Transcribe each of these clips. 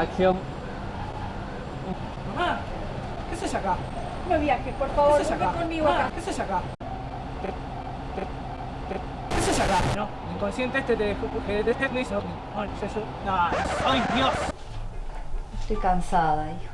Acción. Mamá, ¿qué haces acá? No viajes, por ¿Qué favor, haces vuelve acá? conmigo Mamá, acá. ¿qué haces acá? ¿Qué haces acá? No, el inconsciente este te dejó que te hizo. No. No, ¡ay, Dios! Estoy cansada, hijo.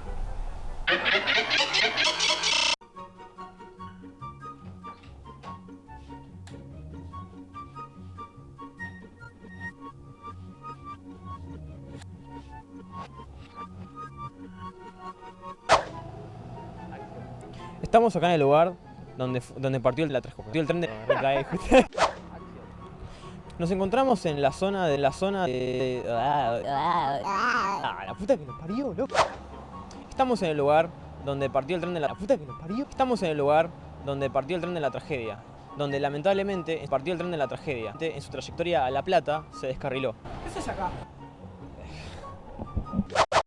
Estamos acá en el lugar donde, donde partió el, la partió el tren de... Nos encontramos en la zona de la zona de... Ah, la puta que nos parió, loco. Estamos en el lugar donde partió el tren de la... la puta que nos parió. Estamos en el lugar donde partió el tren de la tragedia. Donde lamentablemente partió el tren de la tragedia. En su trayectoria a La Plata se descarriló. ¿Qué haces acá?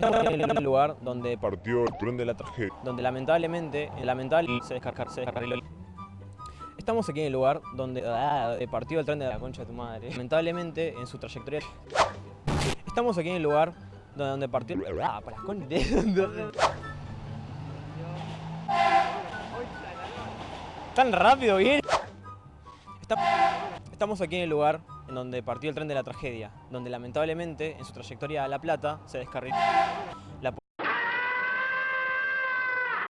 Estamos en el lugar donde partió el tren de la tragedia. donde lamentablemente, lamentable se descargar, se descarriló. Estamos aquí en el lugar donde ah, eh, partió el tren de la concha de tu madre. Lamentablemente, en su trayectoria. Estamos aquí en el lugar donde, donde partió. Ah, para la concha de- Tan rápido, bien. Está- Estamos aquí en el lugar en donde partió el tren de la tragedia, donde lamentablemente en su trayectoria a La Plata se descarriló.